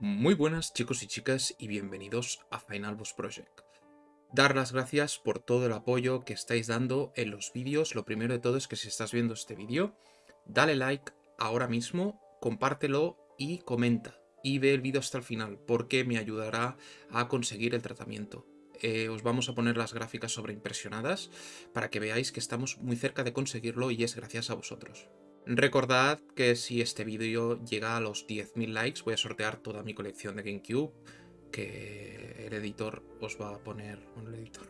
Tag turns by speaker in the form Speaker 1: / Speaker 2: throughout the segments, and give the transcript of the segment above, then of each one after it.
Speaker 1: Muy buenas chicos y chicas y bienvenidos a Final Boss Project. Dar las gracias por todo el apoyo que estáis dando en los vídeos. Lo primero de todo es que si estás viendo este vídeo, dale like ahora mismo, compártelo y comenta. Y ve el vídeo hasta el final porque me ayudará a conseguir el tratamiento. Eh, os vamos a poner las gráficas sobreimpresionadas para que veáis que estamos muy cerca de conseguirlo y es gracias a vosotros. Recordad que si este vídeo llega a los 10.000 likes voy a sortear toda mi colección de GameCube, que el editor os va a poner... un editor.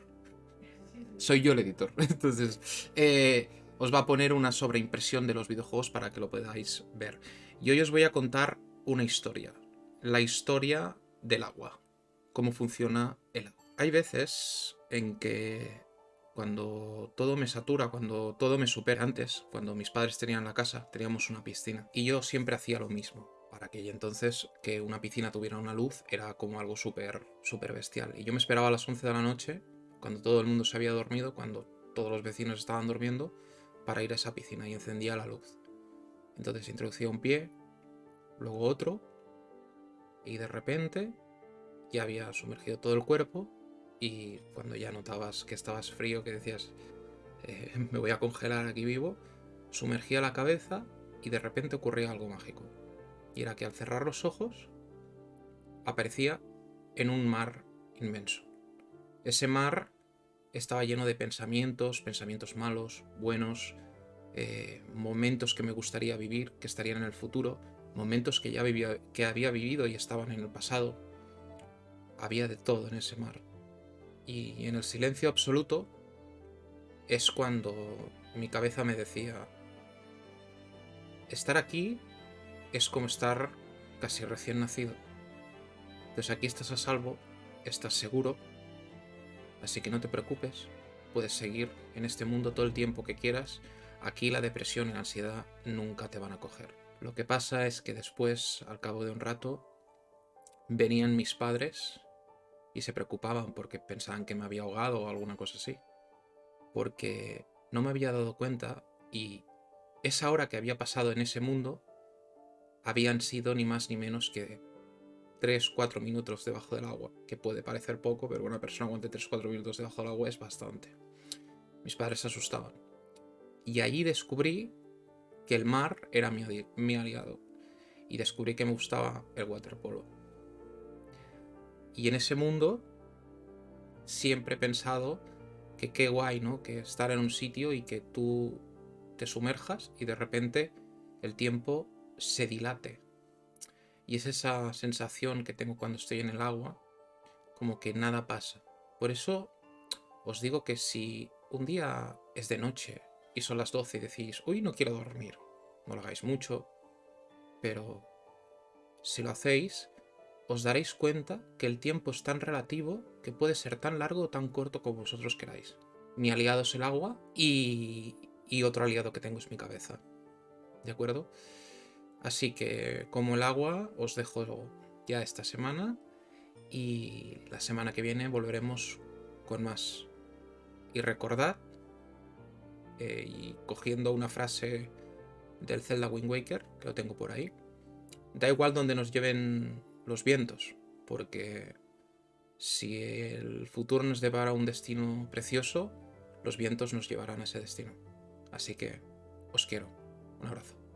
Speaker 1: Soy yo el editor. Entonces, eh, os va a poner una sobreimpresión de los videojuegos para que lo podáis ver. Y hoy os voy a contar una historia. La historia del agua. Cómo funciona el agua. Hay veces en que cuando todo me satura, cuando todo me supera antes, cuando mis padres tenían la casa, teníamos una piscina. Y yo siempre hacía lo mismo. Para aquella entonces, que una piscina tuviera una luz era como algo súper, súper bestial. Y yo me esperaba a las 11 de la noche, cuando todo el mundo se había dormido, cuando todos los vecinos estaban durmiendo, para ir a esa piscina y encendía la luz. Entonces introducía un pie, luego otro, y de repente ya había sumergido todo el cuerpo y cuando ya notabas que estabas frío, que decías, eh, me voy a congelar aquí vivo, sumergía la cabeza y de repente ocurría algo mágico. Y era que al cerrar los ojos, aparecía en un mar inmenso. Ese mar estaba lleno de pensamientos, pensamientos malos, buenos, eh, momentos que me gustaría vivir, que estarían en el futuro, momentos que ya vivía, que había vivido y estaban en el pasado. Había de todo en ese mar. Y en el silencio absoluto es cuando mi cabeza me decía, estar aquí es como estar casi recién nacido. Entonces aquí estás a salvo, estás seguro, así que no te preocupes, puedes seguir en este mundo todo el tiempo que quieras, aquí la depresión y la ansiedad nunca te van a coger. Lo que pasa es que después, al cabo de un rato, venían mis padres y se preocupaban porque pensaban que me había ahogado o alguna cosa así. Porque no me había dado cuenta y esa hora que había pasado en ese mundo habían sido ni más ni menos que 3-4 minutos debajo del agua, que puede parecer poco, pero una persona aguante 3-4 minutos debajo del agua es bastante. Mis padres se asustaban. Y allí descubrí que el mar era mi, mi aliado. Y descubrí que me gustaba el waterpolo. Y en ese mundo siempre he pensado que qué guay, ¿no? Que estar en un sitio y que tú te sumerjas y de repente el tiempo se dilate. Y es esa sensación que tengo cuando estoy en el agua, como que nada pasa. Por eso os digo que si un día es de noche y son las 12 y decís, uy, no quiero dormir, no lo hagáis mucho, pero si lo hacéis, os daréis cuenta que el tiempo es tan relativo que puede ser tan largo o tan corto como vosotros queráis. Mi aliado es el agua y, y otro aliado que tengo es mi cabeza. ¿De acuerdo? Así que como el agua os dejo ya esta semana y la semana que viene volveremos con más. Y recordad, eh, y cogiendo una frase del Zelda Wind Waker, que lo tengo por ahí, da igual donde nos lleven los vientos, porque si el futuro nos depara un destino precioso, los vientos nos llevarán a ese destino. Así que os quiero. Un abrazo.